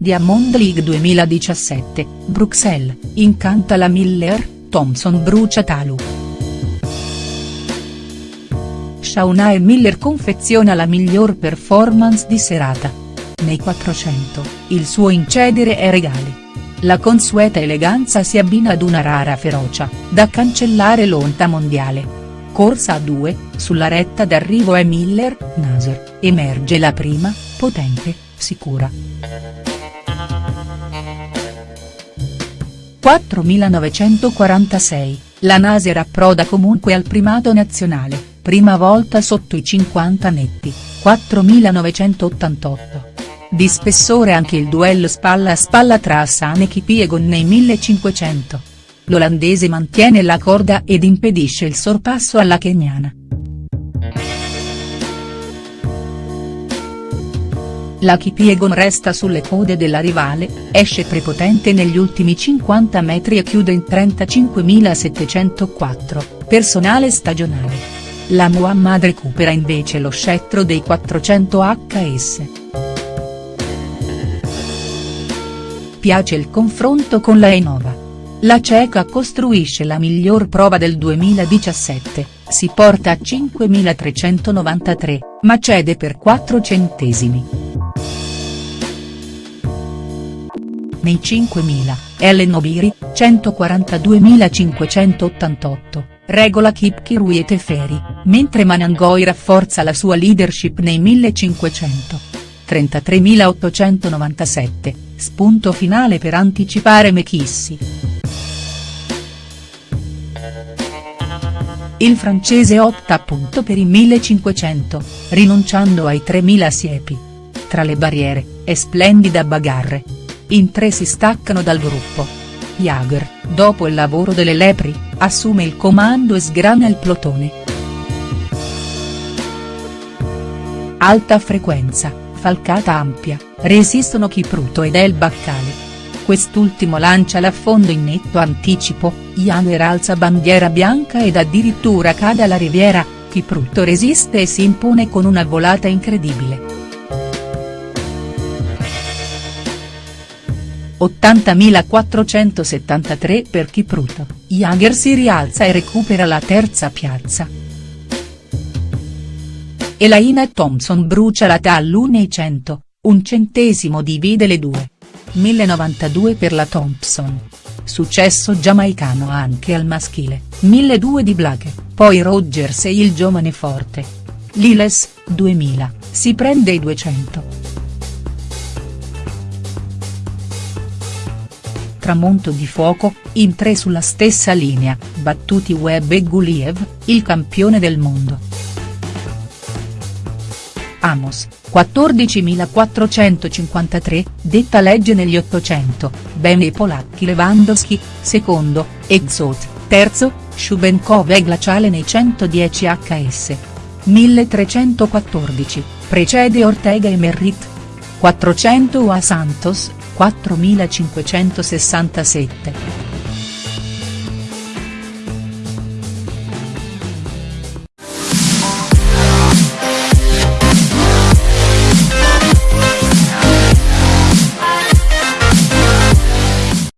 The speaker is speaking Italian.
Diamond League 2017, Bruxelles, incanta la Miller, Thompson brucia Talu. Shauna e Miller confeziona la miglior performance di serata. Nei 400, il suo incedere è regale. La consueta eleganza si abbina ad una rara ferocia, da cancellare l'onta mondiale. Corsa a due, sulla retta d'arrivo è Miller, Nasr, emerge la prima, potente, sicura. 4946, la Nasr approda comunque al primato nazionale, prima volta sotto i 50 netti, 4988. Di spessore anche il duello spalla a spalla tra Hassan e Kipiegon nei 1500. L'olandese mantiene la corda ed impedisce il sorpasso alla keniana. La Kipiegon resta sulle code della rivale, esce prepotente negli ultimi 50 metri e chiude in 35.704, personale stagionale. La Muhammad recupera invece lo scettro dei 400 HS. Piace il confronto con la Enova. La ceca costruisce la miglior prova del 2017, si porta a 5.393, ma cede per 4 centesimi. Nei 5.000, Ellen Obiri, 142.588, regola Kip Kirui e Teferi, mentre Manangoi rafforza la sua leadership nei 1.500. 33.897, spunto finale per anticipare Mekissi. Il francese opta appunto per i 1500, rinunciando ai 3000 siepi. Tra le barriere, è splendida bagarre, in tre si staccano dal gruppo. Jager, dopo il lavoro delle lepri, assume il comando e sgrana il plotone. Alta frequenza, falcata ampia, resistono Kipruto ed El Baccale. Quest'ultimo lancia l'affondo in netto anticipo, Jager alza bandiera bianca ed addirittura cade alla riviera, Kipruto resiste e si impone con una volata incredibile. 80.473 per Kipruto, Jager si rialza e recupera la terza piazza. Elaina Thompson brucia la TAL nei 100, un centesimo divide le due. 1092 per la Thompson. Successo giamaicano anche al maschile, 1002 di Blake, poi Rogers e il giovane forte. Liles, 2000, si prende i 200. Tramonto di fuoco, in tre sulla stessa linea, battuti Webb e Guliev, il campione del mondo. Amos, 14.453, detta legge negli 800, Ben e Polacchi Lewandowski, secondo, Exot, terzo, Shubenkov e Glaciale nei 110 HS. 1314, precede Ortega e Merritt. 400 a Santos, 4567.